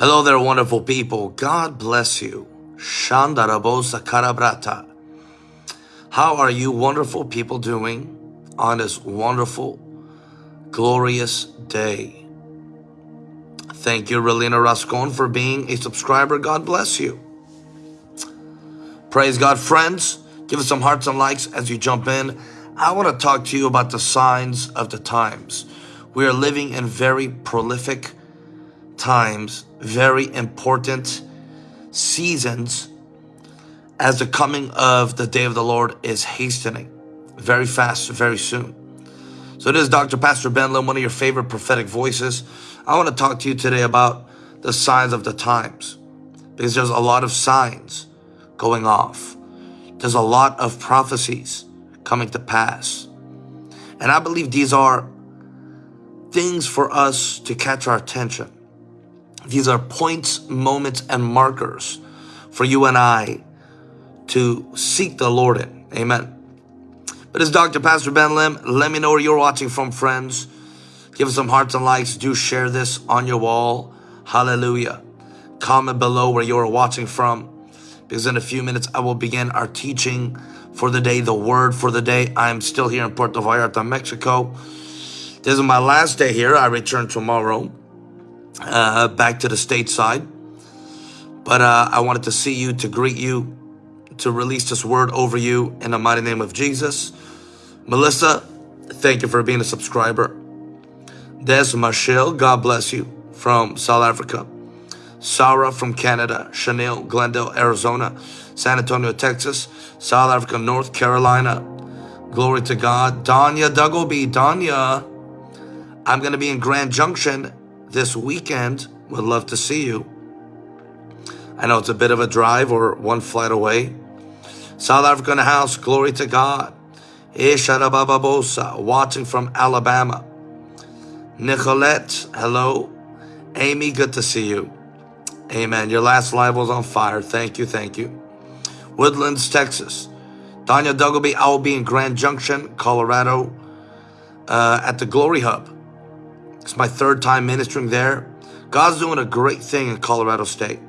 Hello there, wonderful people. God bless you. Shandarabosa karabrata. How are you wonderful people doing on this wonderful, glorious day? Thank you, Relina Rascon, for being a subscriber. God bless you. Praise God, friends. Give us some hearts and likes as you jump in. I want to talk to you about the signs of the times. We are living in very prolific times, very important seasons as the coming of the day of the Lord is hastening very fast, very soon. So this is Dr. Pastor Ben Lim, one of your favorite prophetic voices. I want to talk to you today about the signs of the times because there's a lot of signs going off. There's a lot of prophecies coming to pass. And I believe these are things for us to catch our attention. These are points, moments, and markers for you and I to seek the Lord in. Amen. But it's Dr. Pastor Ben Lim. Let me know where you're watching from, friends. Give us some hearts and likes. Do share this on your wall. Hallelujah. Comment below where you're watching from. Because in a few minutes, I will begin our teaching for the day, the word for the day. I'm still here in Puerto Vallarta, Mexico. This is my last day here. I return tomorrow uh, back to the stateside. But uh, I wanted to see you, to greet you, to release this word over you in the mighty name of Jesus. Melissa, thank you for being a subscriber. Des Michelle, God bless you from South Africa. Sarah from Canada. Chanel, Glendale, Arizona. San Antonio, Texas. South Africa, North Carolina. Glory to God. Danya Duggleby. Danya, I'm going to be in Grand Junction this weekend. Would love to see you. I know it's a bit of a drive or one flight away. South African house, glory to God. Isharabababosa, watching from Alabama. Nicolette, hello. Amy, good to see you. Amen. Your last live was on fire. Thank you, thank you. Woodlands, Texas. Danya Duggleby, I will be in Grand Junction, Colorado, uh, at the Glory Hub. It's my third time ministering there. God's doing a great thing in Colorado State.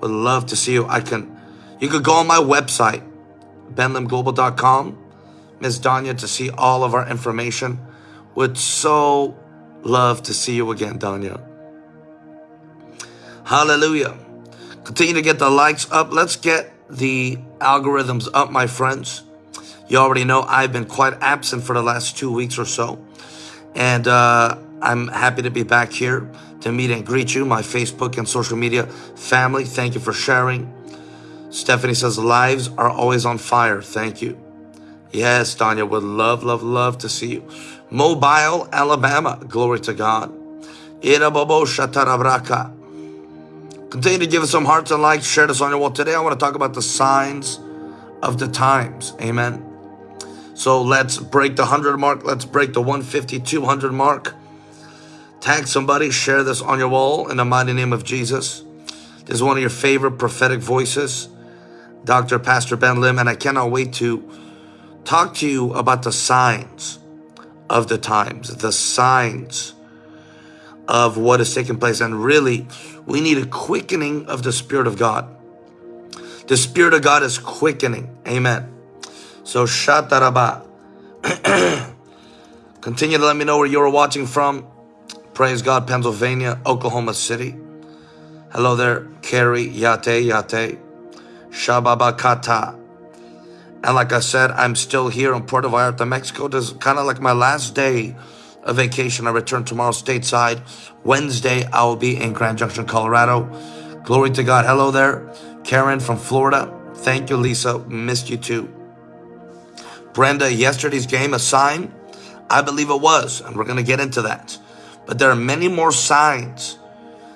Would love to see you. I can, you could go on my website, benlimglobal.com, Miss Danya, to see all of our information. Would so love to see you again, Danya. Hallelujah. Continue to get the likes up. Let's get the algorithms up, my friends. You already know I've been quite absent for the last two weeks or so. And uh, I'm happy to be back here to meet and greet you, my Facebook and social media family. Thank you for sharing. Stephanie says, lives are always on fire. Thank you. Yes, Danya, would love, love, love to see you. Mobile, Alabama. Glory to God. Continue to give us some hearts and likes. Share this on your wall. Today, I want to talk about the signs of the times. Amen. So let's break the 100 mark. Let's break the 150, 200 mark. Tag somebody. Share this on your wall in the mighty name of Jesus. This is one of your favorite prophetic voices, Dr. Pastor Ben Lim, and I cannot wait to talk to you about the signs of the times, the signs of what is taking place. And really, we need a quickening of the Spirit of God. The Spirit of God is quickening. Amen. So, Shataraba. Continue to let me know where you're watching from. Praise God, Pennsylvania, Oklahoma City. Hello there, Carrie, Yate, Yate, Shababakata. And like I said, I'm still here in Puerto Vallarta, Mexico. This is kind of like my last day of vacation. I return tomorrow stateside. Wednesday, I will be in Grand Junction, Colorado. Glory to God. Hello there, Karen from Florida. Thank you, Lisa. Missed you too. Brenda, yesterday's game a sign? I believe it was, and we're going to get into that. But there are many more signs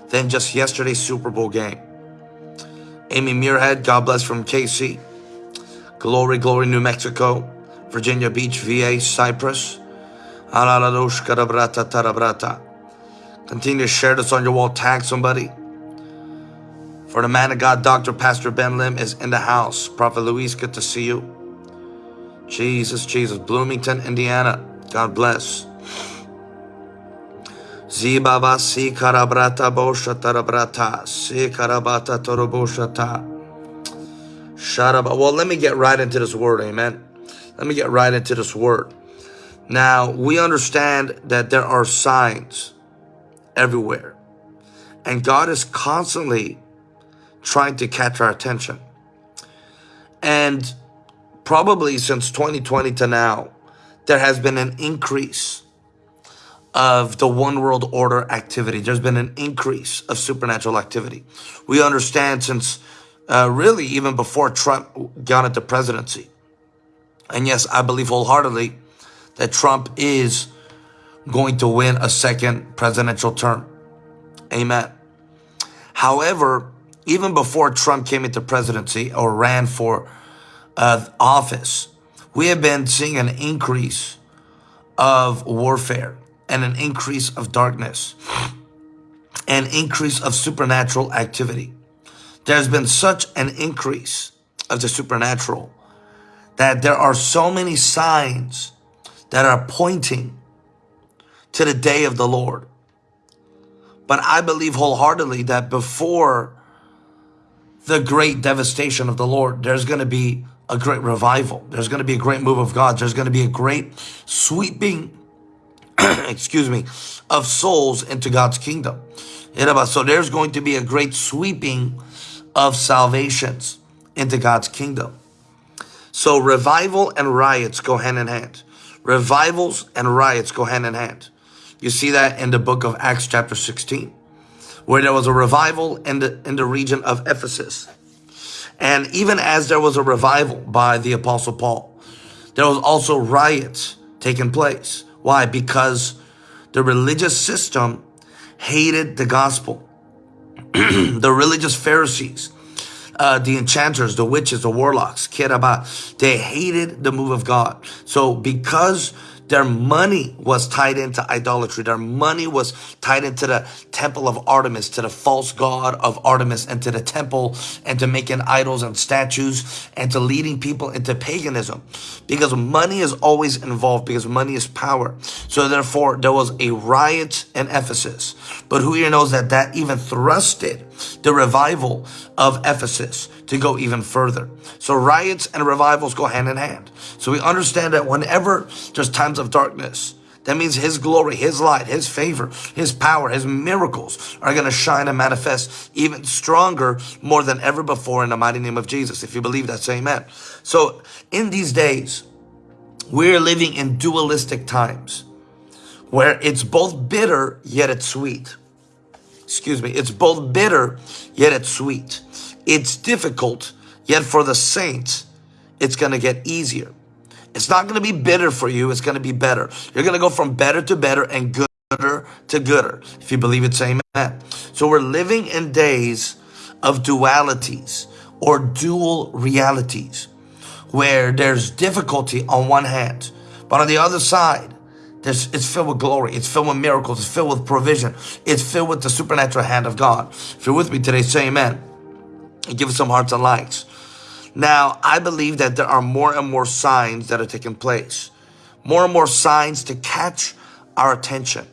than just yesterday's Super Bowl game. Amy Muirhead, God bless from KC. Glory, Glory, New Mexico. Virginia Beach, VA, Cyprus. Continue to share this on your wall. Tag somebody. For the man of God, Dr. Pastor Ben Lim is in the house. Prophet Luis, good to see you. Jesus, Jesus. Bloomington, Indiana. God bless. Zibaba si karabrata bosha tarabrata. Si karabata toroboshata. Sharaba. Well, let me get right into this word, amen. Let me get right into this word. Now, we understand that there are signs everywhere. And God is constantly trying to catch our attention. And probably since 2020 to now, there has been an increase of the one world order activity. There's been an increase of supernatural activity. We understand since uh, really even before Trump got into presidency. And yes, I believe wholeheartedly that Trump is going to win a second presidential term. Amen. However, even before Trump came into presidency or ran for uh, office, we have been seeing an increase of warfare and an increase of darkness, an increase of supernatural activity. There's been such an increase of the supernatural that there are so many signs that are pointing to the day of the Lord. But I believe wholeheartedly that before the great devastation of the Lord, there's going to be a great revival. There's going to be a great move of God. There's going to be a great sweeping excuse me, of souls into God's kingdom. So there's going to be a great sweeping of salvations into God's kingdom. So revival and riots go hand in hand. Revivals and riots go hand in hand. You see that in the book of Acts chapter 16, where there was a revival in the, in the region of Ephesus. And even as there was a revival by the apostle Paul, there was also riots taking place. Why? Because the religious system hated the gospel. the religious Pharisees, uh, the enchanters, the witches, the warlocks, kiraba, they hated the move of God. So because their money was tied into idolatry. Their money was tied into the temple of Artemis, to the false god of Artemis, and to the temple, and to making idols and statues, and to leading people into paganism. Because money is always involved, because money is power. So therefore, there was a riot in Ephesus. But who here knows that that even thrusted the revival of Ephesus to go even further. So riots and revivals go hand in hand. So we understand that whenever there's times of darkness, that means His glory, His light, His favor, His power, His miracles are going to shine and manifest even stronger more than ever before in the mighty name of Jesus. If you believe that, say amen. So in these days, we're living in dualistic times where it's both bitter yet it's sweet excuse me, it's both bitter, yet it's sweet. It's difficult, yet for the saints, it's going to get easier. It's not going to be bitter for you. It's going to be better. You're going to go from better to better and gooder to gooder. If you believe it, say amen. So we're living in days of dualities or dual realities where there's difficulty on one hand, but on the other side, there's, it's filled with glory. It's filled with miracles. It's filled with provision. It's filled with the supernatural hand of God. If you're with me today, say amen. And give us some hearts and likes. Now, I believe that there are more and more signs that are taking place. More and more signs to catch our attention.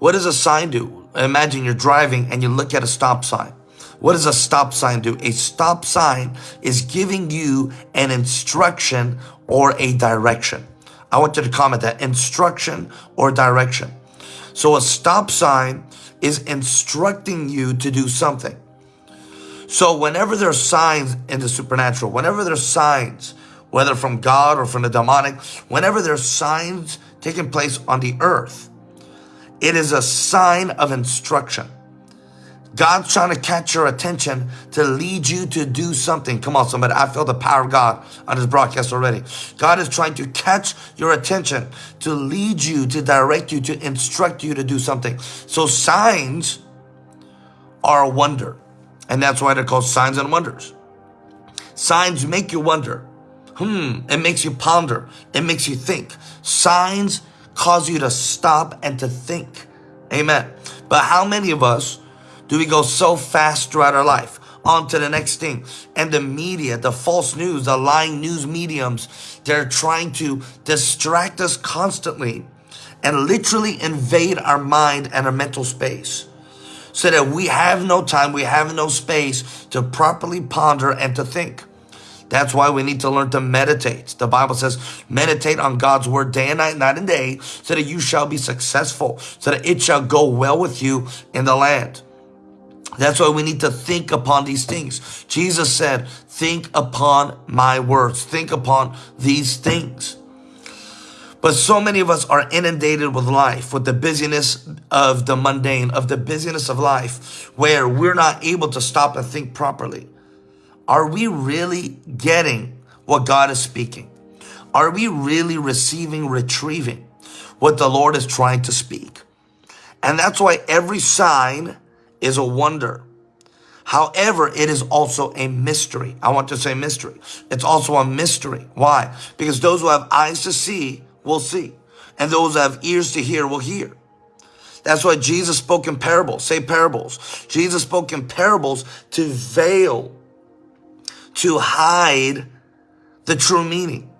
What does a sign do? Imagine you're driving and you look at a stop sign. What does a stop sign do? A stop sign is giving you an instruction or a direction. I want you to comment that instruction or direction. So a stop sign is instructing you to do something. So whenever there's signs in the supernatural, whenever there's signs, whether from God or from the demonic, whenever there's signs taking place on the earth, it is a sign of instruction. God's trying to catch your attention to lead you to do something. Come on, somebody. I feel the power of God on this broadcast already. God is trying to catch your attention to lead you, to direct you, to instruct you to do something. So signs are a wonder. And that's why they're called signs and wonders. Signs make you wonder. Hmm, it makes you ponder. It makes you think. Signs cause you to stop and to think. Amen. But how many of us do we go so fast throughout our life? On to the next thing. And the media, the false news, the lying news mediums, they're trying to distract us constantly and literally invade our mind and our mental space so that we have no time, we have no space to properly ponder and to think. That's why we need to learn to meditate. The Bible says, meditate on God's word day and night, night and day, so that you shall be successful, so that it shall go well with you in the land. That's why we need to think upon these things. Jesus said, think upon my words, think upon these things. But so many of us are inundated with life, with the busyness of the mundane, of the busyness of life, where we're not able to stop and think properly. Are we really getting what God is speaking? Are we really receiving, retrieving what the Lord is trying to speak? And that's why every sign is a wonder. However, it is also a mystery. I want to say mystery. It's also a mystery. Why? Because those who have eyes to see will see. And those that have ears to hear will hear. That's why Jesus spoke in parables. Say parables. Jesus spoke in parables to veil, to hide the true meaning.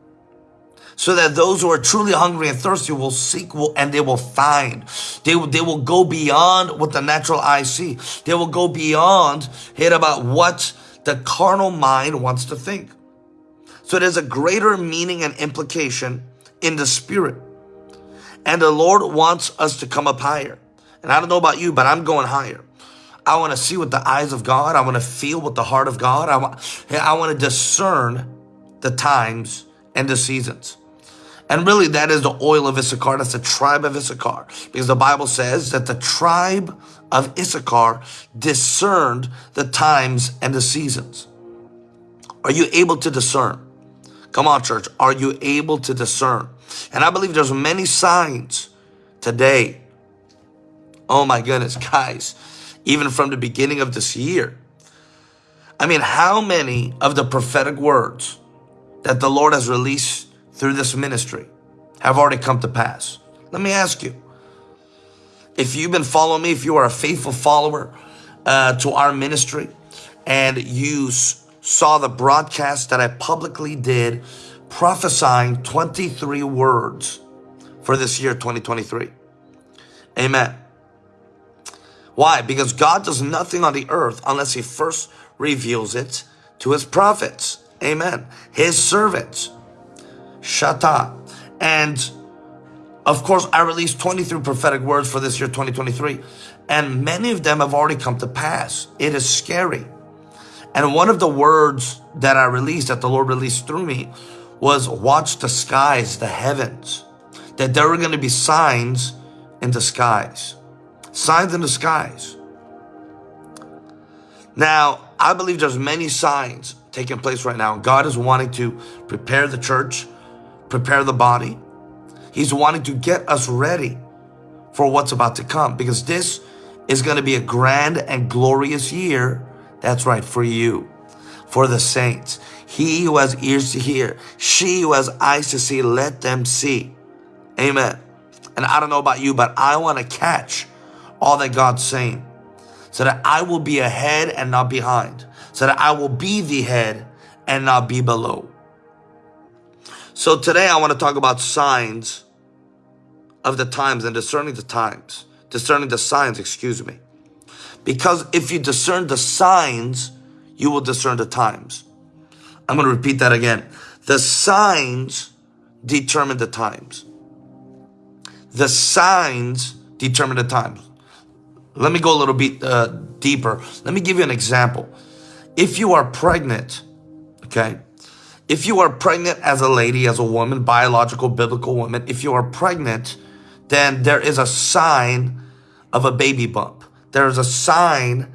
So that those who are truly hungry and thirsty will seek will, and they will find. They will, they will go beyond what the natural eye see. They will go beyond hit about what the carnal mind wants to think. So there's a greater meaning and implication in the spirit. And the Lord wants us to come up higher. And I don't know about you, but I'm going higher. I want to see with the eyes of God. I want to feel with the heart of God. I want, I want to discern the times and the seasons. And really, that is the oil of Issachar. That's the tribe of Issachar. Because the Bible says that the tribe of Issachar discerned the times and the seasons. Are you able to discern? Come on, church. Are you able to discern? And I believe there's many signs today. Oh my goodness, guys, even from the beginning of this year. I mean, how many of the prophetic words that the Lord has released through this ministry have already come to pass? Let me ask you. If you've been following me, if you are a faithful follower uh, to our ministry, and you saw the broadcast that I publicly did prophesying 23 words for this year 2023. Amen. Why? Because God does nothing on the earth unless he first reveals it to his prophets. Amen. His servants. Shata. And of course, I released 23 prophetic words for this year 2023. And many of them have already come to pass. It is scary. And one of the words that I released, that the Lord released through me, was watch the skies, the heavens. That there were going to be signs in the skies. Signs in the skies. Now, I believe there's many signs taking place right now. God is wanting to prepare the church, prepare the body. He's wanting to get us ready for what's about to come because this is going to be a grand and glorious year that's right, for you, for the saints. He who has ears to hear, she who has eyes to see, let them see. Amen. And I don't know about you, but I want to catch all that God's saying so that I will be ahead and not behind, so that I will be the head and not be below. So today I want to talk about signs of the times and discerning the times, discerning the signs, excuse me. Because if you discern the signs, you will discern the times. I'm going to repeat that again. The signs determine the times. The signs determine the times. Let me go a little bit uh, deeper. Let me give you an example. If you are pregnant, okay, if you are pregnant as a lady, as a woman, biological, biblical woman, if you are pregnant, then there is a sign of a baby bump. There's a sign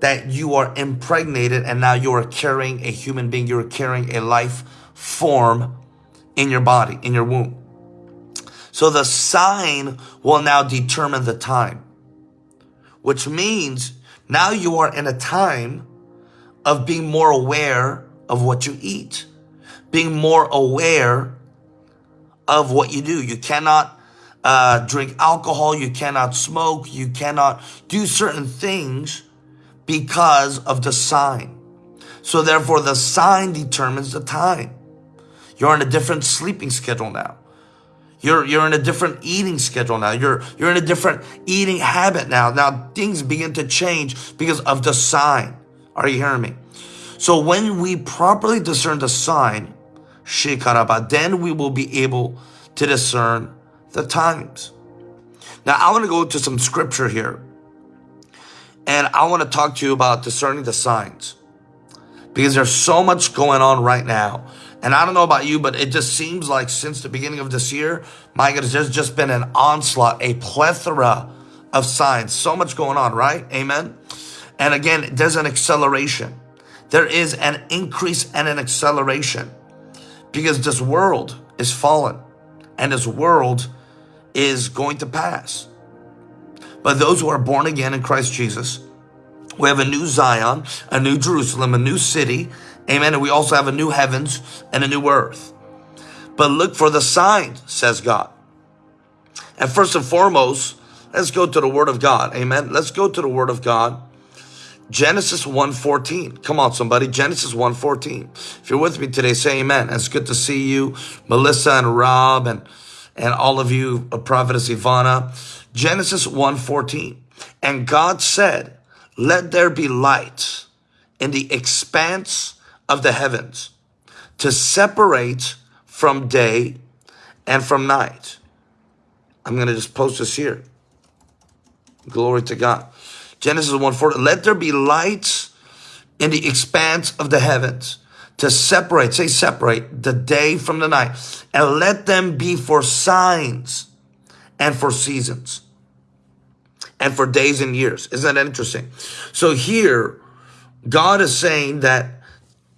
that you are impregnated and now you are carrying a human being. You're carrying a life form in your body, in your womb. So the sign will now determine the time, which means now you are in a time of being more aware of what you eat, being more aware of what you do. You cannot uh, drink alcohol, you cannot smoke, you cannot do certain things because of the sign. So therefore the sign determines the time. You're on a different sleeping schedule now. You're, you're in a different eating schedule now. You're, you're in a different eating habit now. Now things begin to change because of the sign. Are you hearing me? So when we properly discern the sign, then we will be able to discern the times. Now I want to go to some scripture here. And I want to talk to you about discerning the signs. Because there's so much going on right now and I don't know about you, but it just seems like since the beginning of this year, my goodness, there's just been an onslaught, a plethora of signs. So much going on, right? Amen. And again, there's an acceleration. There is an increase and an acceleration because this world is fallen and this world is going to pass. But those who are born again in Christ Jesus, we have a new Zion, a new Jerusalem, a new city, Amen. And we also have a new heavens and a new earth. But look for the signs, says God. And first and foremost, let's go to the word of God. Amen. Let's go to the word of God. Genesis 1.14. Come on, somebody. Genesis 1.14. If you're with me today, say amen. It's good to see you, Melissa and Rob and, and all of you, uh, Prophetess Ivana. Genesis 1.14. And God said, let there be light in the expanse of the heavens to separate from day and from night. I'm going to just post this here. Glory to God. Genesis 1 4. Let there be light in the expanse of the heavens to separate, say separate, the day from the night. And let them be for signs and for seasons and for days and years. Isn't that interesting? So here, God is saying that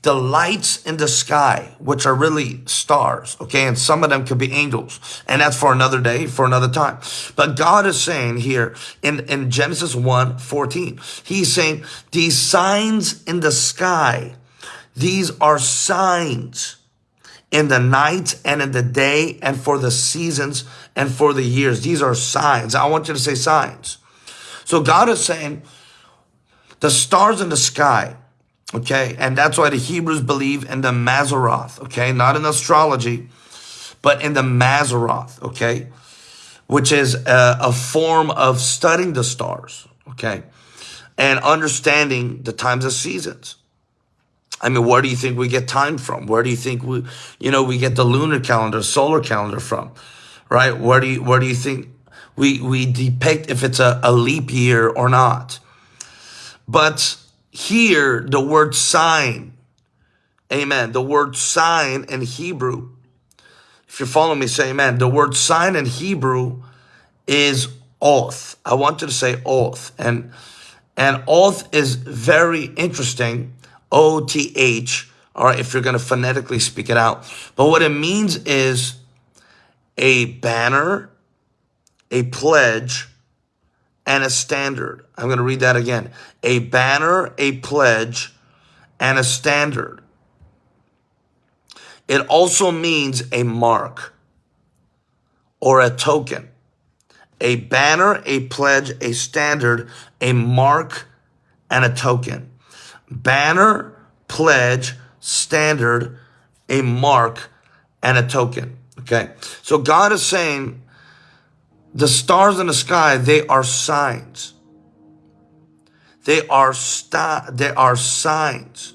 the lights in the sky, which are really stars, okay? And some of them could be angels. And that's for another day, for another time. But God is saying here in, in Genesis 1, 14, he's saying these signs in the sky, these are signs in the night and in the day and for the seasons and for the years. These are signs. I want you to say signs. So God is saying the stars in the sky, Okay. And that's why the Hebrews believe in the Mazzaroth. Okay. Not in astrology, but in the Mazzaroth. Okay. Which is a, a form of studying the stars. Okay. And understanding the times of seasons. I mean, where do you think we get time from? Where do you think we, you know, we get the lunar calendar, solar calendar from, right? Where do you, where do you think we, we depict if it's a, a leap year or not? But here the word sign. Amen. The word sign in Hebrew. If you're following me, say amen. The word sign in Hebrew is oath. I want you to say oath. And, and oath is very interesting. O-T-H. All right, if you're going to phonetically speak it out. But what it means is a banner, a pledge, and a standard. I'm going to read that again. A banner, a pledge, and a standard. It also means a mark or a token. A banner, a pledge, a standard, a mark, and a token. Banner, pledge, standard, a mark, and a token. Okay. So God is saying, the stars in the sky, they are signs. They are they are signs.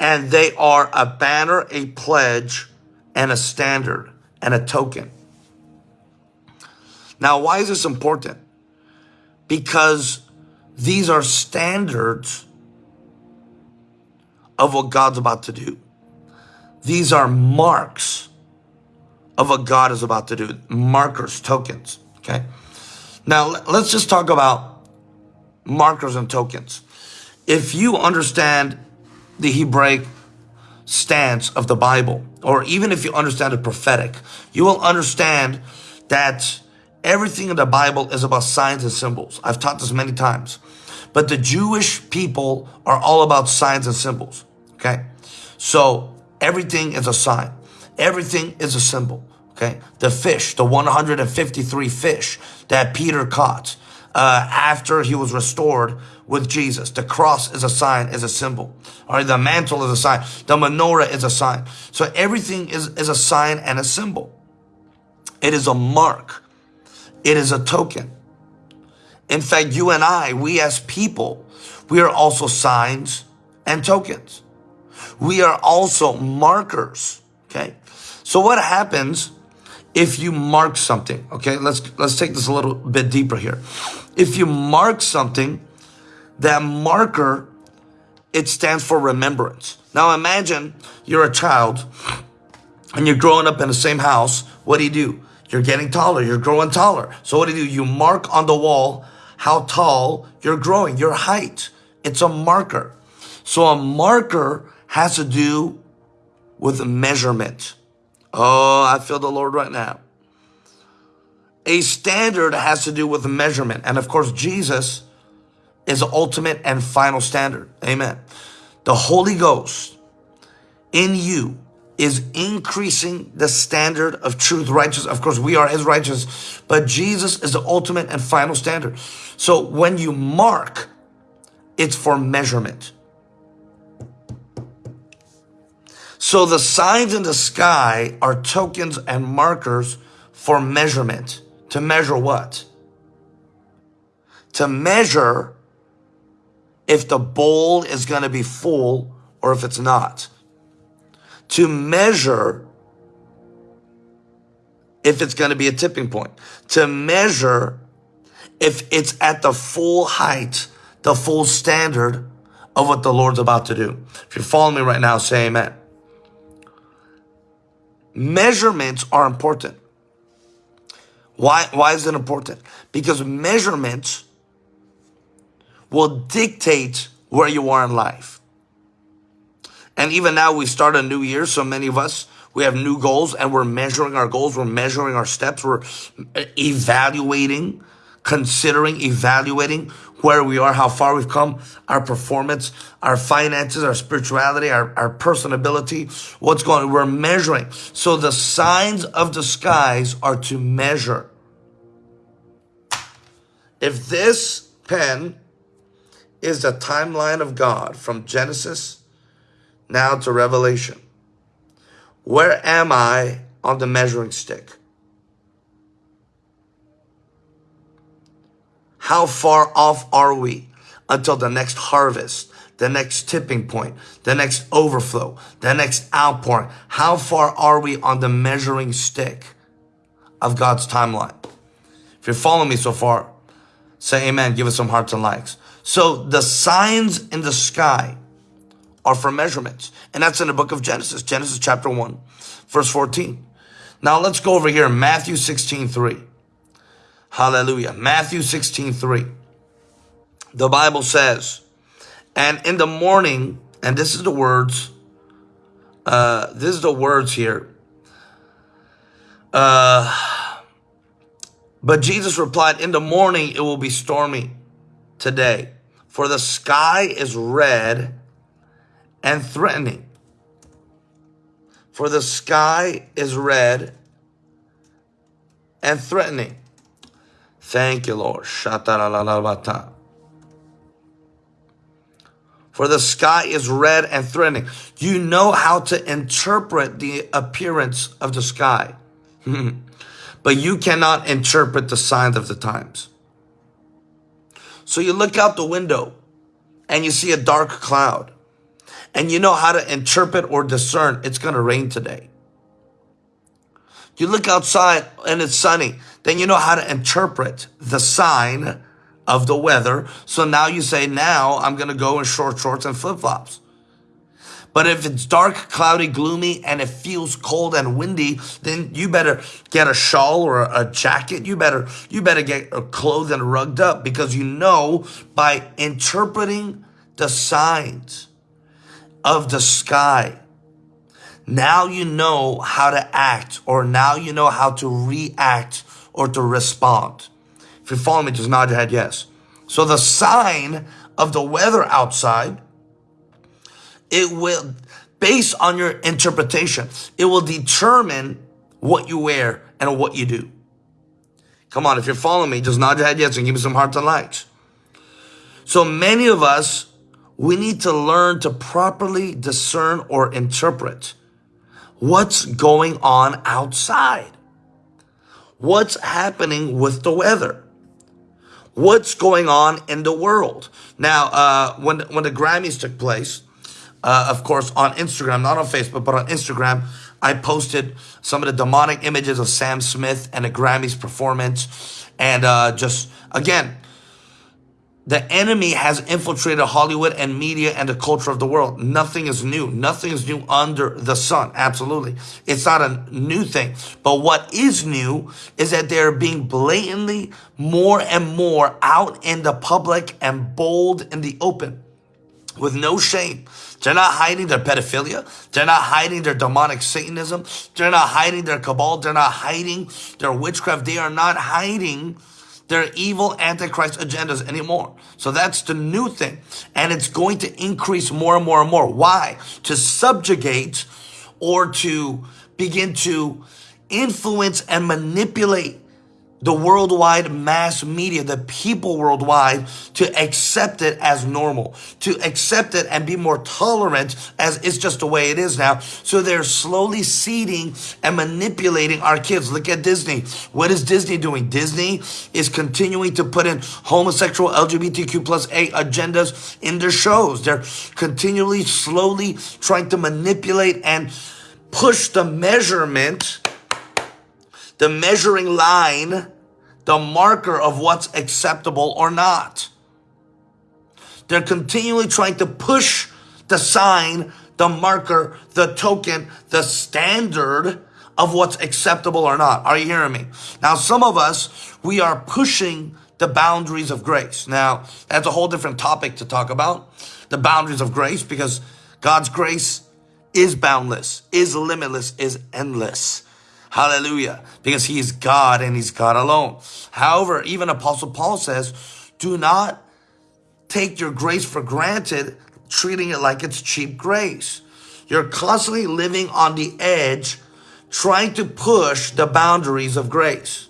And they are a banner, a pledge, and a standard, and a token. Now, why is this important? Because these are standards of what God's about to do. These are marks of what God is about to do. Markers, tokens, okay? Now, let's just talk about markers and tokens. If you understand the Hebraic stance of the Bible, or even if you understand the prophetic, you will understand that everything in the Bible is about signs and symbols. I've taught this many times. But the Jewish people are all about signs and symbols, okay? So everything is a sign. Everything is a symbol. Okay. The fish, the 153 fish that Peter caught uh, after he was restored with Jesus. The cross is a sign, is a symbol. All right. The mantle is a sign. The menorah is a sign. So everything is, is a sign and a symbol. It is a mark. It is a token. In fact, you and I, we as people, we are also signs and tokens. We are also markers. Okay. So what happens if you mark something? Okay. Let's, let's take this a little bit deeper here. If you mark something, that marker, it stands for remembrance. Now imagine you're a child and you're growing up in the same house. What do you do? You're getting taller. You're growing taller. So what do you do? You mark on the wall how tall you're growing, your height. It's a marker. So a marker has to do with measurement. Oh, I feel the Lord right now. A standard has to do with measurement. And of course, Jesus is the ultimate and final standard. Amen. The Holy Ghost in you is increasing the standard of truth, righteous. Of course, we are his righteous, but Jesus is the ultimate and final standard. So when you mark, it's for measurement. So the signs in the sky are tokens and markers for measurement. To measure what? To measure if the bowl is going to be full or if it's not. To measure if it's going to be a tipping point. To measure if it's at the full height, the full standard of what the Lord's about to do. If you're following me right now, say amen. Measurements are important. Why, why is it important? Because measurements will dictate where you are in life. And even now we start a new year. So many of us, we have new goals and we're measuring our goals. We're measuring our steps. We're eh, evaluating, considering, evaluating where we are, how far we've come, our performance, our finances, our spirituality, our, our personability, what's going on. We're measuring. So the signs of the skies are to measure. If this pen is the timeline of God from Genesis now to Revelation. Where am I on the measuring stick? How far off are we until the next harvest, the next tipping point, the next overflow, the next outpouring? How far are we on the measuring stick of God's timeline? If you're following me so far, say amen. Give us some hearts and likes. So the signs in the sky are for measurements. And that's in the book of Genesis, Genesis chapter 1, verse 14. Now let's go over here, Matthew 16, 3. Hallelujah. Matthew 16, 3. The Bible says, and in the morning, and this is the words, uh, this is the words here. Uh, but Jesus replied, in the morning it will be stormy today for the sky is red and threatening. For the sky is red and threatening. Thank you, Lord. For the sky is red and threatening. You know how to interpret the appearance of the sky, but you cannot interpret the signs of the times. So you look out the window and you see a dark cloud and you know how to interpret or discern it's going to rain today. You look outside and it's sunny, then you know how to interpret the sign of the weather. So now you say, now I'm going to go in short shorts and flip flops. But if it's dark, cloudy, gloomy, and it feels cold and windy, then you better get a shawl or a jacket. You better, you better get clothed and rugged up because you know by interpreting the signs of the sky, now you know how to act or now you know how to react or to respond. If you follow me, just nod your head yes. So the sign of the weather outside it will, based on your interpretation, it will determine what you wear and what you do. Come on, if you're following me, just nod your head yes and give me some hearts and likes. So many of us, we need to learn to properly discern or interpret what's going on outside. what's happening with the weather? What's going on in the world? Now, uh, when, when the Grammys took place, uh, of course, on Instagram, not on Facebook, but on Instagram, I posted some of the demonic images of Sam Smith and the Grammys performance. And uh, just, again, the enemy has infiltrated Hollywood and media and the culture of the world. Nothing is new. Nothing is new under the sun. Absolutely. It's not a new thing. But what is new is that they're being blatantly more and more out in the public and bold in the open with no shame. They're not hiding their pedophilia. They're not hiding their demonic Satanism. They're not hiding their cabal. They're not hiding their witchcraft. They are not hiding their evil antichrist agendas anymore. So that's the new thing. And it's going to increase more and more and more. Why? To subjugate or to begin to influence and manipulate the worldwide mass media, the people worldwide to accept it as normal, to accept it and be more tolerant as it's just the way it is now. So they're slowly seeding and manipulating our kids. Look at Disney. What is Disney doing? Disney is continuing to put in homosexual LGBTQ plus A agendas in their shows. They're continually, slowly trying to manipulate and push the measurement the measuring line the marker of what's acceptable or not. They're continually trying to push the sign, the marker, the token, the standard of what's acceptable or not. Are you hearing me? Now, some of us, we are pushing the boundaries of grace. Now, that's a whole different topic to talk about. The boundaries of grace, because God's grace is boundless, is limitless, is endless. Hallelujah. Because he is God and he's God alone. However, even Apostle Paul says, do not take your grace for granted, treating it like it's cheap grace. You're constantly living on the edge, trying to push the boundaries of grace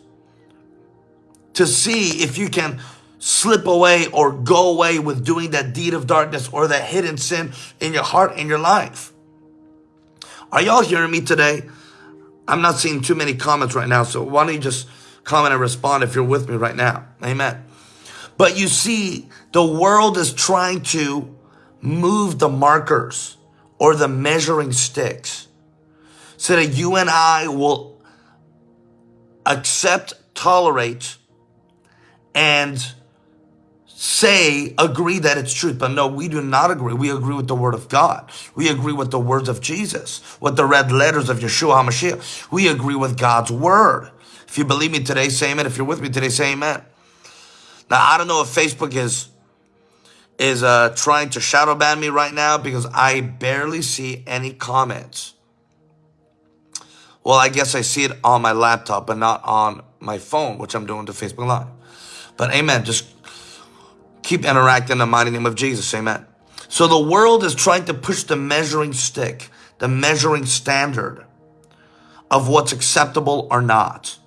to see if you can slip away or go away with doing that deed of darkness or that hidden sin in your heart in your life. Are y'all hearing me today? I'm not seeing too many comments right now, so why don't you just comment and respond if you're with me right now? Amen. But you see, the world is trying to move the markers or the measuring sticks so that you and I will accept, tolerate, and say, agree that it's truth. But no, we do not agree. We agree with the word of God. We agree with the words of Jesus, with the red letters of Yeshua HaMashiach. We agree with God's word. If you believe me today, say amen. If you're with me today, say amen. Now, I don't know if Facebook is is uh, trying to shadow ban me right now because I barely see any comments. Well, I guess I see it on my laptop, but not on my phone, which I'm doing to Facebook Live. But amen. Just keep interacting in the mighty name of Jesus. Amen. So the world is trying to push the measuring stick, the measuring standard of what's acceptable or not.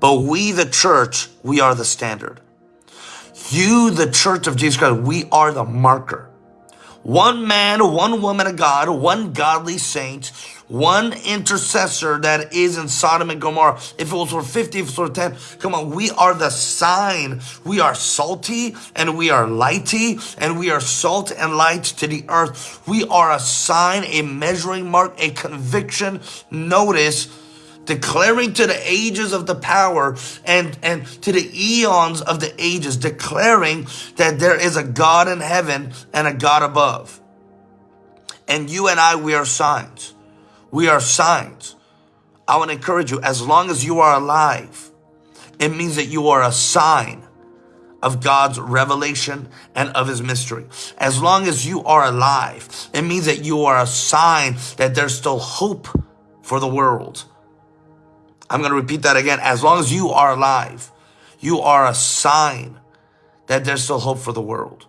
But we, the church, we are the standard. You, the church of Jesus Christ, we are the marker. One man, one woman of God, one godly saint, one intercessor that is in Sodom and Gomorrah. If it was for 50, if it was for 10, come on, we are the sign. We are salty and we are lighty and we are salt and light to the earth. We are a sign, a measuring mark, a conviction. Notice declaring to the ages of the power and, and to the eons of the ages, declaring that there is a God in heaven and a God above. And you and I, we are signs. We are signs. I want to encourage you, as long as you are alive, it means that you are a sign of God's revelation and of his mystery. As long as you are alive, it means that you are a sign that there's still hope for the world. I'm going to repeat that again. As long as you are alive, you are a sign that there's still hope for the world.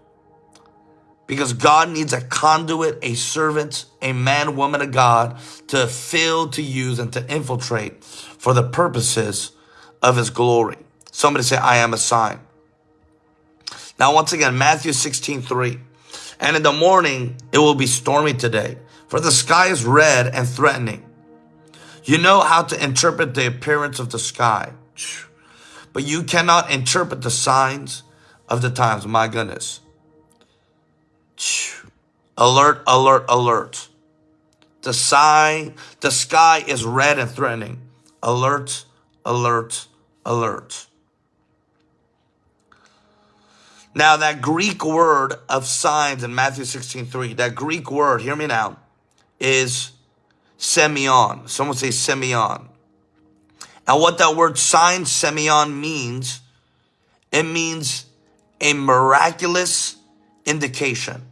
Because God needs a conduit, a servant, a man, woman of God to fill, to use, and to infiltrate for the purposes of his glory. Somebody say, I am a sign. Now, once again, Matthew 16, 3. And in the morning, it will be stormy today, for the sky is red and threatening. You know how to interpret the appearance of the sky. But you cannot interpret the signs of the times. My goodness. Alert, alert, alert. The sky, the sky is red and threatening. Alert, alert, alert. Now that Greek word of signs in Matthew 16, 3, that Greek word, hear me now, is semeion. Someone say semeion. And what that word sign semeion means, it means a miraculous indication.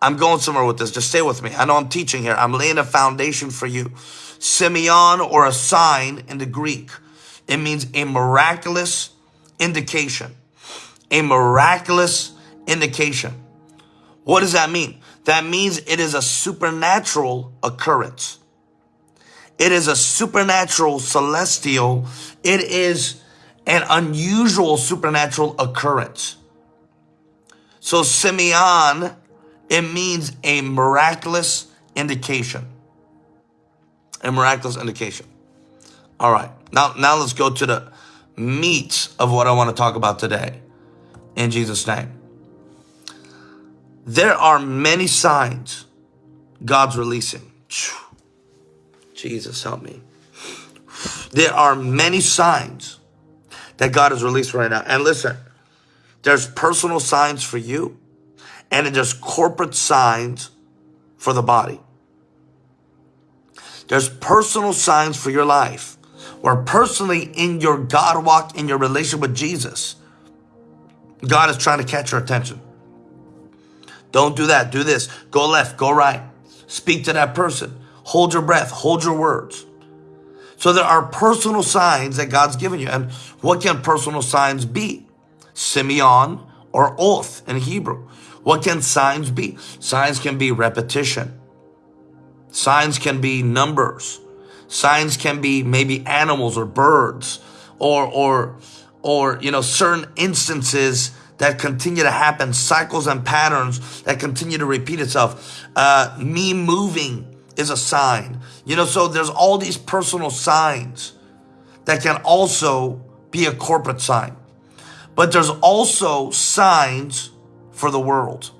I'm going somewhere with this. Just stay with me. I know I'm teaching here. I'm laying a foundation for you. semeion or a sign in the Greek. It means a miraculous indication. A miraculous indication. What does that mean? That means it is a supernatural occurrence. It is a supernatural celestial. It is an unusual supernatural occurrence. So semeion, it means a miraculous indication. A miraculous indication. All right. Now, now let's go to the meat of what I want to talk about today. In Jesus' name. There are many signs God's releasing. Jesus, help me. There are many signs that God has released right now. And listen, there's personal signs for you, and it does corporate signs for the body. There's personal signs for your life, where personally in your God walk, in your relationship with Jesus, God is trying to catch your attention. Don't do that. Do this. Go left, go right. Speak to that person. Hold your breath. Hold your words. So there are personal signs that God's given you. And what can personal signs be? semeion or oath in Hebrew. What can signs be? Signs can be repetition. Signs can be numbers. Signs can be maybe animals or birds or, or, or, you know, certain instances that continue to happen, cycles and patterns that continue to repeat itself. Uh, me moving is a sign. You know, so there's all these personal signs that can also be a corporate sign. But there's also signs for the world.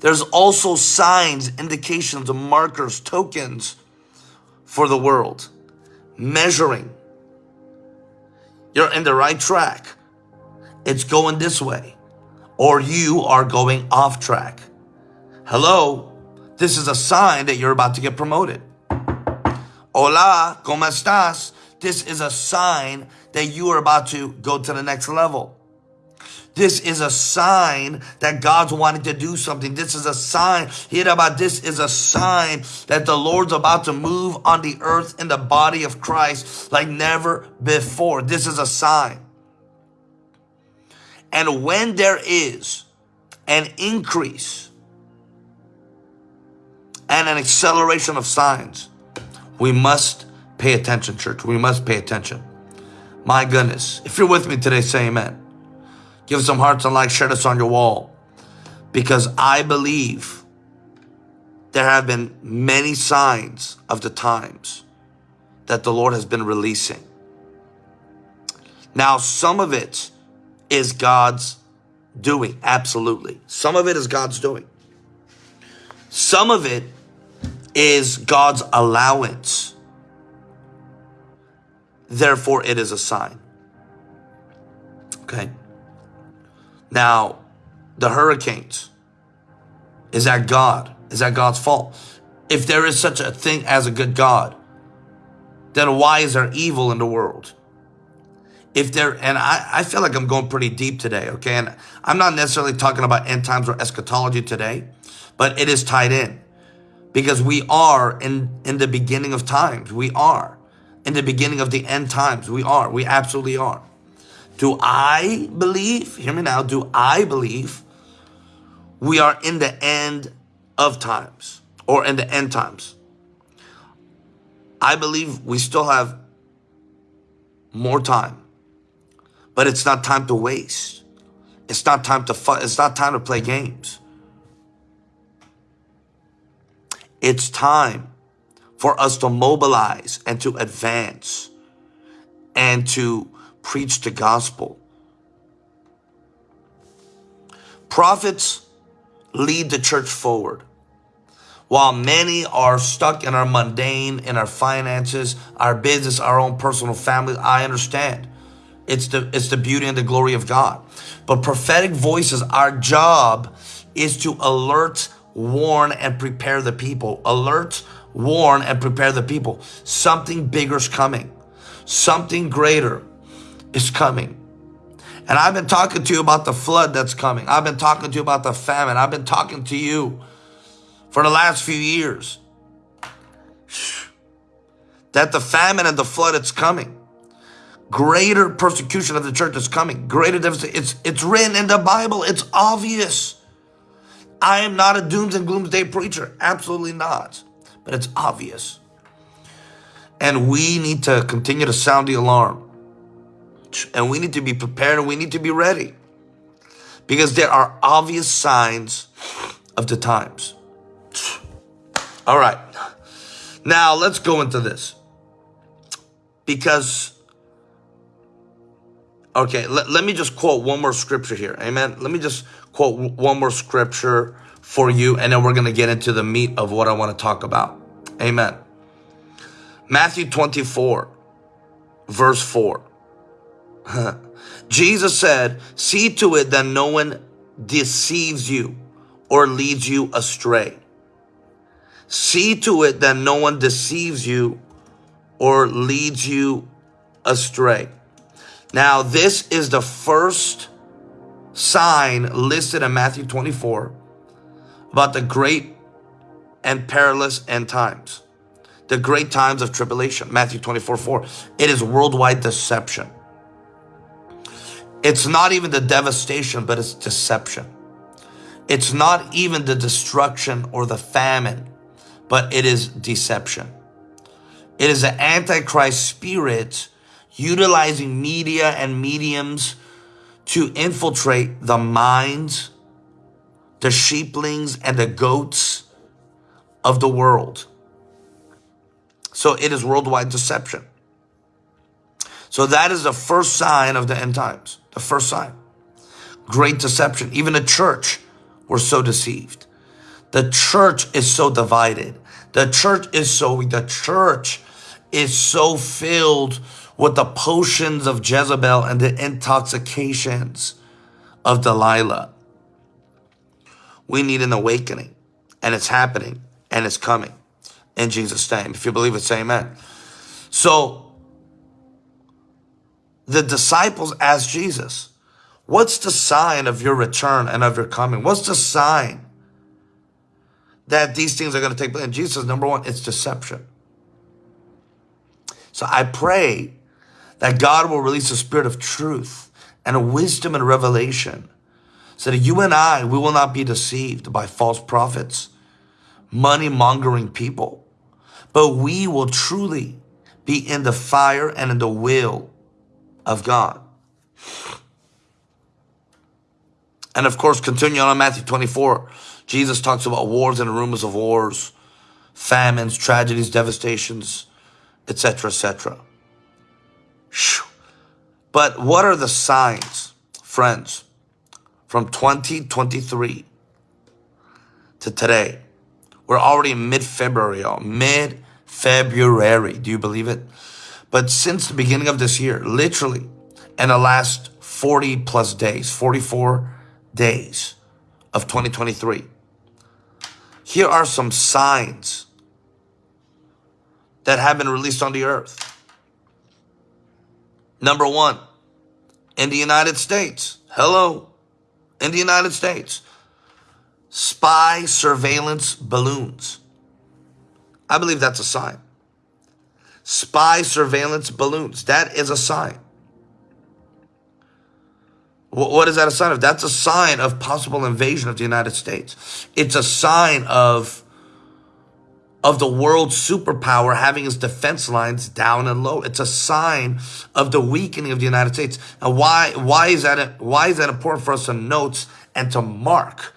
There's also signs, indications, markers, tokens for the world. Measuring. You're in the right track. It's going this way. Or you are going off track. Hello? This is a sign that you're about to get promoted. Hola, ¿cómo estás? This is a sign that you are about to go to the next level. This is a sign that God's wanting to do something. This is a sign. Hear about this is a sign that the Lord's about to move on the earth in the body of Christ like never before. This is a sign. And when there is an increase and an acceleration of signs. We must pay attention, church. We must pay attention. My goodness. If you're with me today, say amen. Give some hearts and likes, share this on your wall. Because I believe there have been many signs of the times that the Lord has been releasing. Now, some of it is God's doing, absolutely. Some of it is God's doing. Some of it is God's allowance. Therefore, it is a sign. Okay. Now, the hurricanes, is that God? Is that God's fault? If there is such a thing as a good God, then why is there evil in the world? If there, and I, I feel like I'm going pretty deep today, okay? And I'm not necessarily talking about end times or eschatology today but it is tied in because we are in, in the beginning of times. We are in the beginning of the end times. We are. We absolutely are. Do I believe, hear me now, do I believe we are in the end of times or in the end times? I believe we still have more time, but it's not time to waste. It's not time to fun. It's not time to play games. It's time for us to mobilize and to advance and to preach the gospel. Prophets lead the church forward. While many are stuck in our mundane, in our finances, our business, our own personal family, I understand. It's the, it's the beauty and the glory of God. But prophetic voices, our job is to alert, warn, and prepare the people. Alert, warn, and prepare the people. Something bigger is coming. Something greater is coming. And I've been talking to you about the flood that's coming. I've been talking to you about the famine. I've been talking to you for the last few years. That the famine and the flood it's coming. Greater persecution of the church is coming. Greater devastation. It's, it's written in the Bible. It's obvious. I am not a dooms and gloomsday preacher. Absolutely not. But it's obvious. And we need to continue to sound the alarm. And we need to be prepared and we need to be ready. Because there are obvious signs of the times. All right. Now let's go into this. Because, okay, let, let me just quote one more scripture here. Amen. Let me just quote one more scripture for you, and then we're going to get into the meat of what I want to talk about. Amen. Matthew 24, verse 4. Jesus said, See to it that no one deceives you or leads you astray. See to it that no one deceives you or leads you astray. Now, this is the first sign listed in Matthew 24 about the great and perilous end times, the great times of tribulation. Matthew 24 4. It is worldwide deception. It's not even the devastation, but it's deception. It's not even the destruction or the famine but it is deception. It is an antichrist spirit utilizing media and mediums to infiltrate the minds, the sheeplings, and the goats of the world. So it is worldwide deception. So that is the first sign of the end times. The first sign. Great deception. Even the church were so deceived. The church is so divided. The church is so. The church is so filled with the potions of Jezebel and the intoxications of Delilah. We need an awakening, and it's happening, and it's coming in Jesus' name. If you believe it, say amen. So, the disciples asked Jesus, What's the sign of your return and of your coming? What's the sign that these things are going to take place. And Jesus number one, it's deception. So I pray that God will release a spirit of truth and a wisdom and revelation so that you and I, we will not be deceived by false prophets, money mongering people, but we will truly be in the fire and in the will of God. And of course, continuing on Matthew 24, Jesus talks about wars and rumors of wars, famines, tragedies, devastations, etc., etc. But what are the signs, friends, from 2023 to today? We're already in mid-February. Mid-February. Do you believe it? But since the beginning of this year, literally, in the last 40 plus days, 44 days of 2023, here are some signs that have been released on the earth. Number one, in the United States, hello, in the United States, spy surveillance balloons. I believe that's a sign. Spy surveillance balloons, that is a sign. What is that a sign of? That's a sign of possible invasion of the United States. It's a sign of, of the world superpower having its defense lines down and low. It's a sign of the weakening of the United States. And why, why is that, why is that important for us to note and to mark?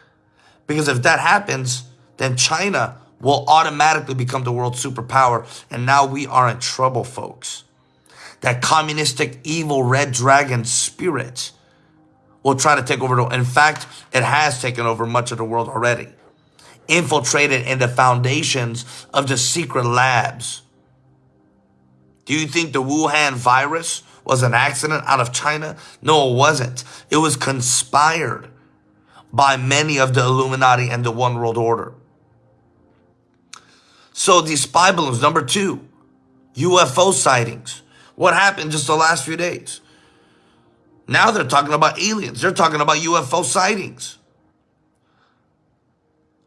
Because if that happens, then China will automatically become the world superpower. And now we are in trouble, folks. that communistic evil red dragon spirit will try to take over. In fact, it has taken over much of the world already. Infiltrated in the foundations of the secret labs. Do you think the Wuhan virus was an accident out of China? No, it wasn't. It was conspired by many of the Illuminati and the One World Order. So these spy balloons, number two, UFO sightings. What happened just the last few days? Now they're talking about aliens. They're talking about UFO sightings.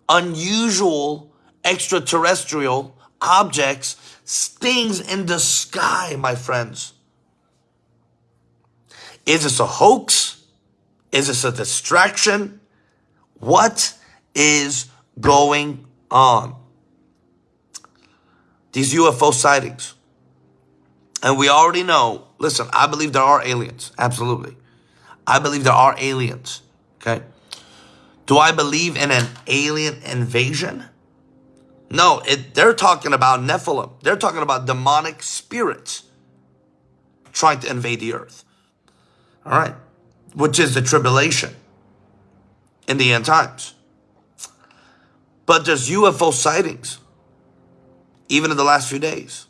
Unusual extraterrestrial objects, things in the sky, my friends. Is this a hoax? Is this a distraction? What is going on? These UFO sightings. And we already know, listen, I believe there are aliens. Absolutely. I believe there are aliens. Okay. Do I believe in an alien invasion? No, it, they're talking about Nephilim. They're talking about demonic spirits trying to invade the earth. All right. Which is the tribulation in the end times. But there's UFO sightings, even in the last few days.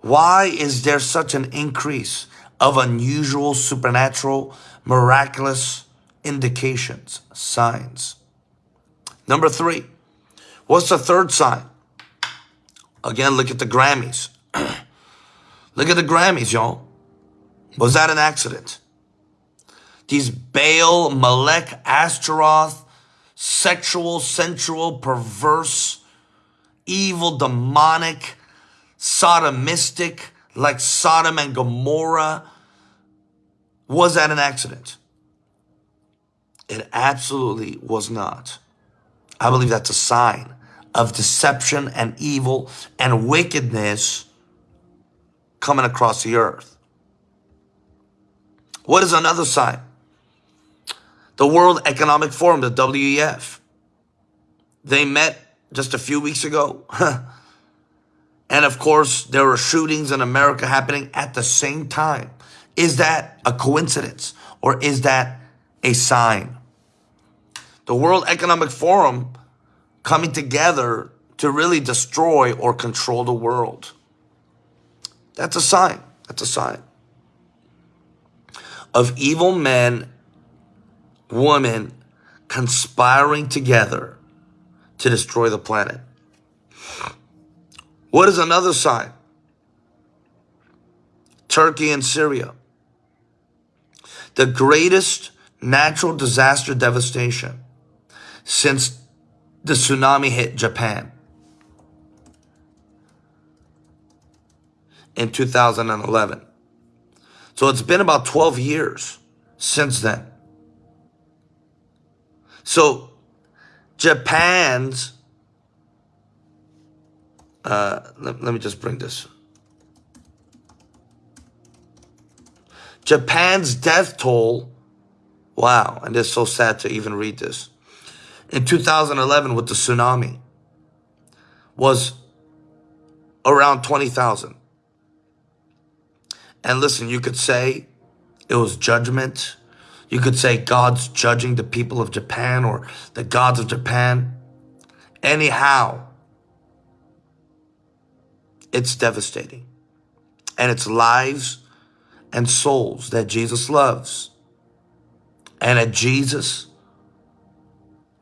Why is there such an increase of unusual, supernatural, miraculous indications, signs? Number three, what's the third sign? Again, look at the Grammys. look at the Grammys, y'all. Was that an accident? These Baal, Molech, Astaroth, sexual, sensual, perverse, evil, demonic, sodomistic, like Sodom and Gomorrah. Was that an accident? It absolutely was not. I believe that's a sign of deception and evil and wickedness coming across the earth. What is another sign? The World Economic Forum, the WEF. They met just a few weeks ago. And of course, there were shootings in America happening at the same time. Is that a coincidence or is that a sign? The World Economic Forum coming together to really destroy or control the world. That's a sign. That's a sign of evil men, women conspiring together to destroy the planet. What is another sign? Turkey and Syria. The greatest natural disaster devastation since the tsunami hit Japan in 2011. So it's been about 12 years since then. So Japan's uh, let, let me just bring this. Japan's death toll, wow, and it's so sad to even read this. In 2011 with the tsunami was around 20,000. And listen, you could say it was judgment. You could say God's judging the people of Japan or the gods of Japan. Anyhow, it's devastating. And it's lives and souls that Jesus loves and that Jesus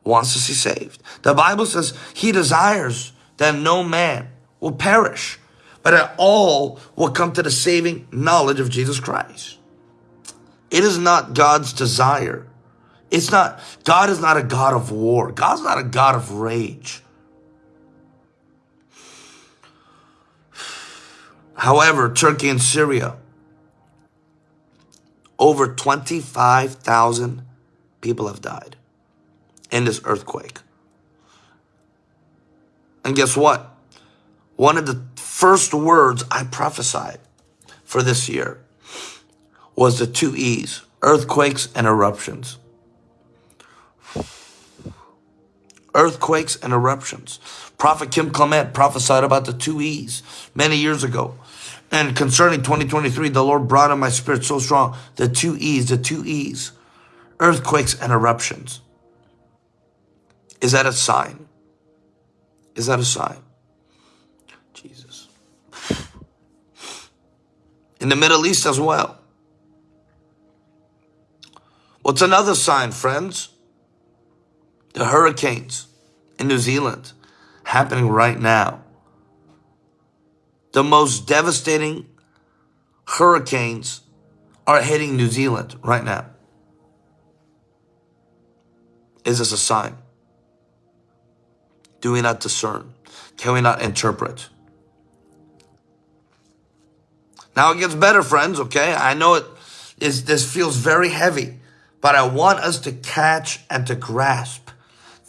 wants to see saved. The Bible says he desires that no man will perish, but that all will come to the saving knowledge of Jesus Christ. It is not God's desire. It's not, God is not a God of war. God's not a God of rage. However, Turkey and Syria, over 25,000 people have died in this earthquake. And guess what? One of the first words I prophesied for this year was the two E's, earthquakes and eruptions. Earthquakes and eruptions. Prophet Kim Clement prophesied about the two E's many years ago And concerning 2023, the Lord brought in my spirit so strong the two E's, the two E's earthquakes and eruptions. Is that a sign? Is that a sign? Jesus. In the Middle East as well. What's another sign, friends? The hurricanes in New Zealand happening right now. The most devastating hurricanes are hitting New Zealand right now. Is this a sign? Do we not discern? Can we not interpret? Now it gets better, friends, okay? I know it is this feels very heavy, but I want us to catch and to grasp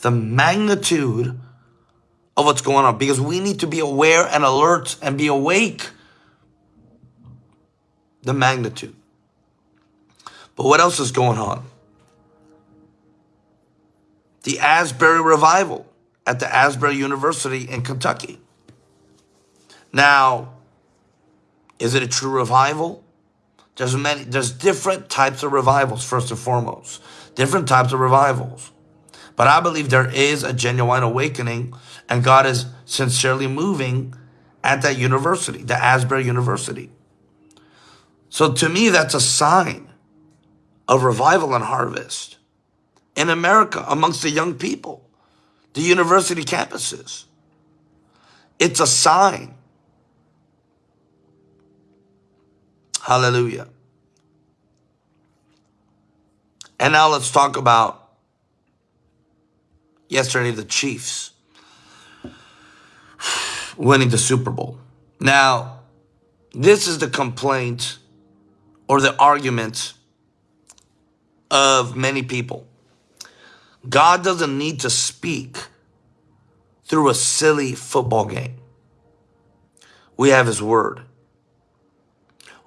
the magnitude of what's going on because we need to be aware and alert and be awake. The magnitude. But what else is going on? The Asbury Revival at the Asbury University in Kentucky. Now, is it a true revival? There's many, there's different types of revivals, first and foremost. Different types of revivals. But I believe there is a genuine awakening and God is sincerely moving at that university, the Asbury University. So to me, that's a sign of revival and harvest in America amongst the young people, the university campuses. It's a sign. Hallelujah. And now let's talk about yesterday, the Chiefs winning the Super Bowl. Now, this is the complaint or the argument of many people. God doesn't need to speak through a silly football game. We have his word.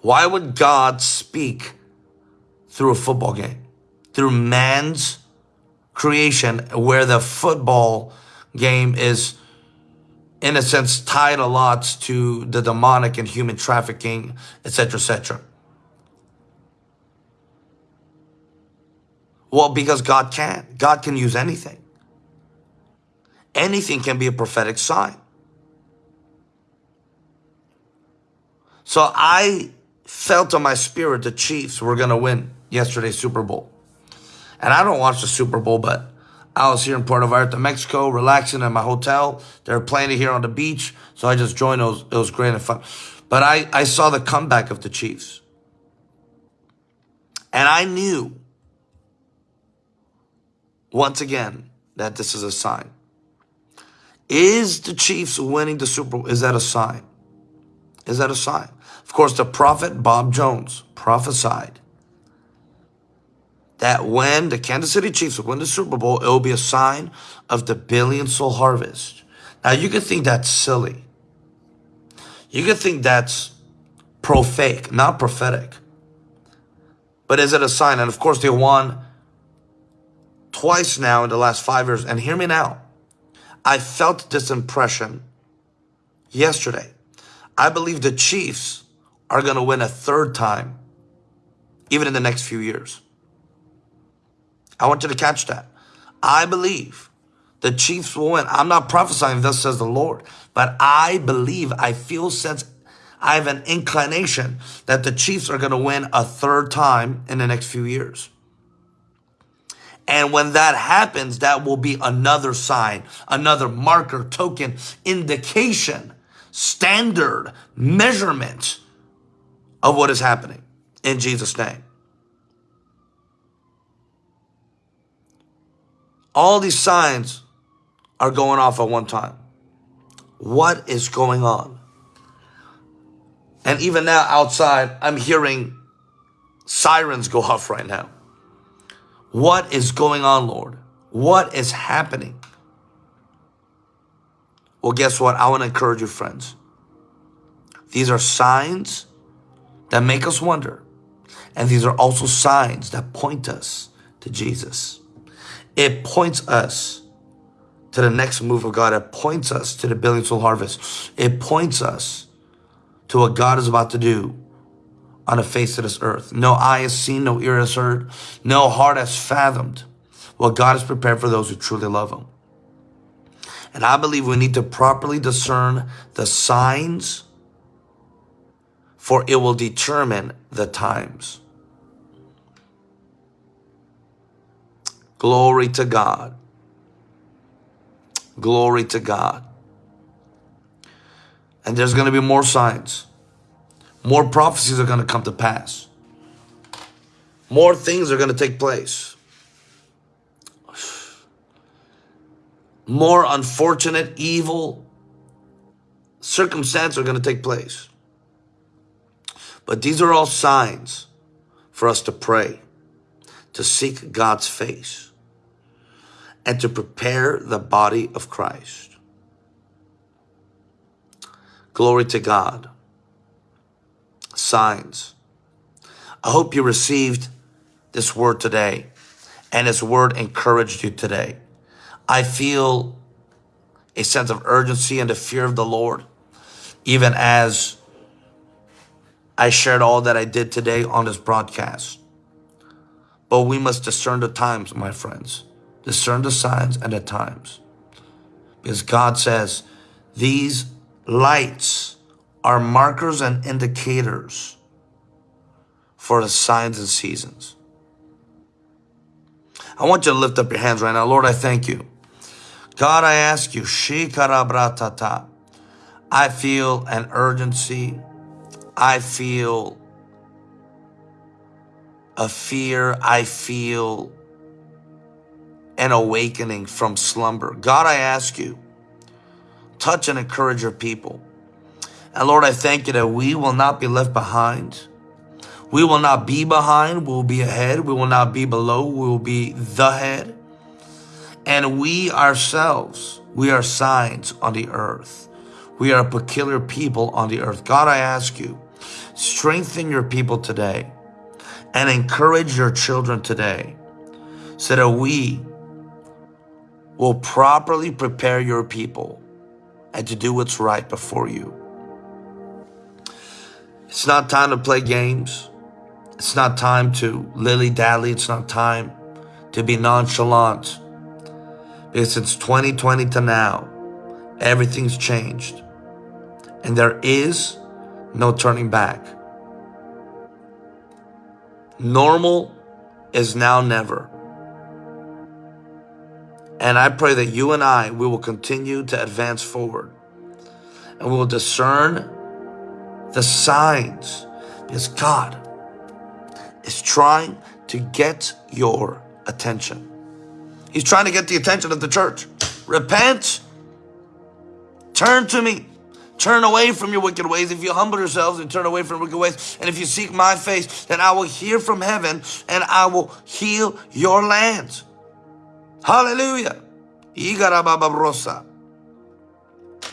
Why would God speak through a football game? Through man's creation where the football game is in a sense tied a lot to the demonic and human trafficking, etc., etc. Well, because God can. God can use anything. Anything can be a prophetic sign. So I felt in my spirit the Chiefs were going to win yesterday's Super Bowl. And I don't watch the Super Bowl, but I was here in Puerto Vallarta, Mexico, relaxing in my hotel. They were playing it here on the beach, so I just joined. It was, it was great and fun. But I, I saw the comeback of the Chiefs. And I knew, once again, that this is a sign. Is the Chiefs winning the Super Bowl? Is that a sign? Is that a sign? Course, the prophet Bob Jones prophesied that when the Kansas City Chiefs win the Super Bowl, it will be a sign of the billion soul harvest. Now, you could think that's silly. You could think that's pro-fake, not prophetic. But is it a sign? And of course, they won twice now in the last five years. And hear me now. I felt this impression yesterday. I believe the Chiefs are going to win a third time, even in the next few years. I want you to catch that. I believe the Chiefs will win. I'm not prophesying, thus says the Lord, but I believe, I feel sense, I have an inclination that the Chiefs are going to win a third time in the next few years. And when that happens, that will be another sign, another marker, token, indication, standard, measurement of what is happening in Jesus' name. All these signs are going off at one time. What is going on? And even now outside, I'm hearing sirens go off right now. What is going on, Lord? What is happening? Well, guess what? I want to encourage you, friends. These are signs that make us wonder. And these are also signs that point us to Jesus. It points us to the next move of God. It points us to the billion soul harvest. It points us to what God is about to do on the face of this earth. No eye has seen, no ear has heard, no heart has fathomed what God has prepared for those who truly love Him. And I believe we need to properly discern the signs, for it will determine the times. Glory to God. Glory to God. And there's going to be more signs. More prophecies are going to come to pass. More things are going to take place. More unfortunate, evil circumstances are going to take place. But these are all signs for us to pray, to seek God's face, and to prepare the body of Christ. Glory to God. Signs. I hope you received this word today and His word encouraged you today. I feel a sense of urgency and the fear of the Lord, even as I shared all that I did today on this broadcast. But we must discern the times, my friends. Discern the signs and the times. Because God says, these Lights are markers and indicators for the signs and seasons. I want you to lift up your hands right now. Lord, I thank you. God, I ask you. I feel an urgency. I feel a fear. I feel an awakening from slumber. God, I ask you, touch and encourage your people. And Lord, I thank you that we will not be left behind. We will not be behind, we will be ahead. We will not be below, we will be the head. And we ourselves, we are signs on the earth. We are a peculiar people on the earth. God, I ask you, strengthen your people today and encourage your children today so that we will properly prepare your people and to do what's right before you. It's not time to play games. It's not time to lily dally. It's not time to be nonchalant. Because since 2020 to now, everything's changed. And there is no turning back. Normal is now never. And I pray that you and I, we will continue to advance forward and we will discern the signs because God is trying to get your attention. He's trying to get the attention of the church. Repent. Turn to me. Turn away from your wicked ways. If you humble yourselves and turn away from wicked ways, and if you seek my face, then I will hear from heaven and I will heal your land. Hallelujah.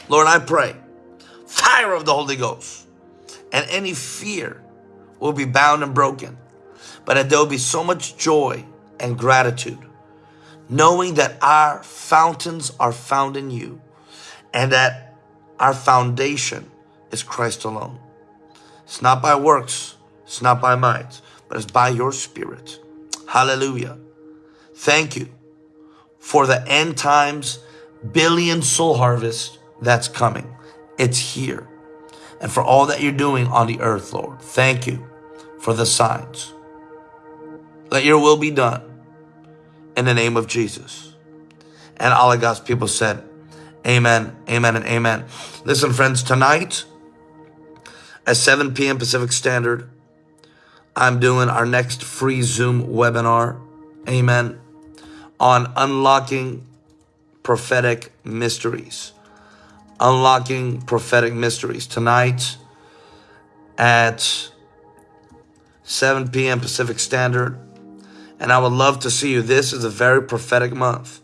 Lord, I pray, fire of the Holy Ghost, and any fear will be bound and broken, but that there will be so much joy and gratitude, knowing that our fountains are found in you, and that our foundation is Christ alone. It's not by works, it's not by might, but it's by your spirit. Hallelujah. Thank you for the end times billion soul harvest that's coming. It's here. And for all that you're doing on the earth, Lord, thank you for the signs. Let your will be done in the name of Jesus. And all of God's people said, Amen, amen, and amen. Listen, friends, tonight at 7 p.m. Pacific Standard, I'm doing our next free Zoom webinar. Amen on unlocking prophetic mysteries. Unlocking prophetic mysteries tonight at 7 p.m. Pacific Standard. And I would love to see you. This is a very prophetic month.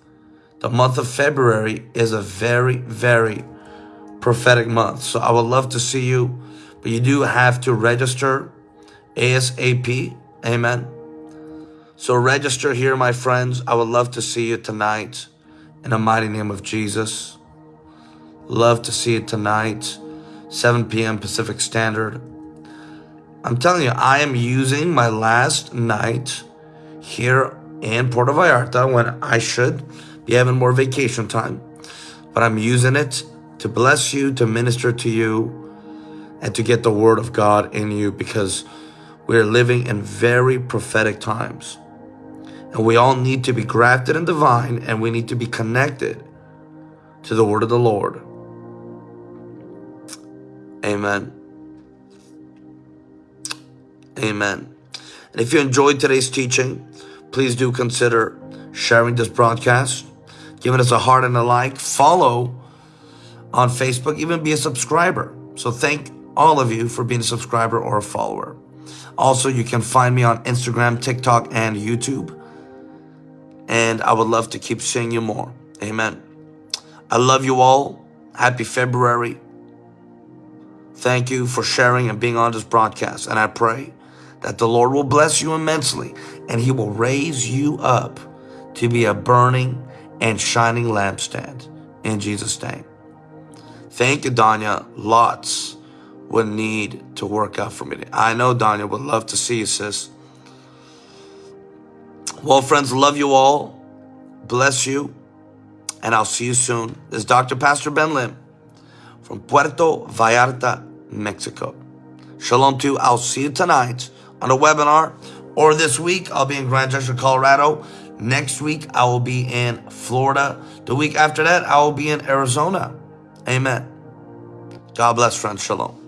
The month of February is a very, very prophetic month. So I would love to see you, but you do have to register ASAP. Amen. So register here, my friends. I would love to see you tonight in the mighty name of Jesus. Love to see you tonight. 7 p.m. Pacific Standard. I'm telling you, I am using my last night here in Puerto Vallarta when I should be having more vacation time. But I'm using it to bless you, to minister to you, and to get the word of God in you because we're living in very prophetic times. And we all need to be grafted in the vine and we need to be connected to the word of the Lord. Amen. Amen. And if you enjoyed today's teaching, please do consider sharing this broadcast, giving us a heart and a like, follow on Facebook, even be a subscriber. So thank all of you for being a subscriber or a follower. Also, you can find me on Instagram, TikTok, and YouTube. And I would love to keep seeing you more. Amen. I love you all. Happy February. Thank you for sharing and being on this broadcast. And I pray that the Lord will bless you immensely and he will raise you up to be a burning and shining lampstand in Jesus' name. Thank you, Danya. Lots would need to work out for me. I know Danya would love to see you, sis. Well, friends, love you all. Bless you. And I'll see you soon. This is Dr. Pastor Ben Lim from Puerto Vallarta, Mexico. Shalom to you. I'll see you tonight on a webinar or this week. I'll be in Grand Junction, Colorado. Next week, I will be in Florida. The week after that, I will be in Arizona. Amen. God bless, friends. Shalom.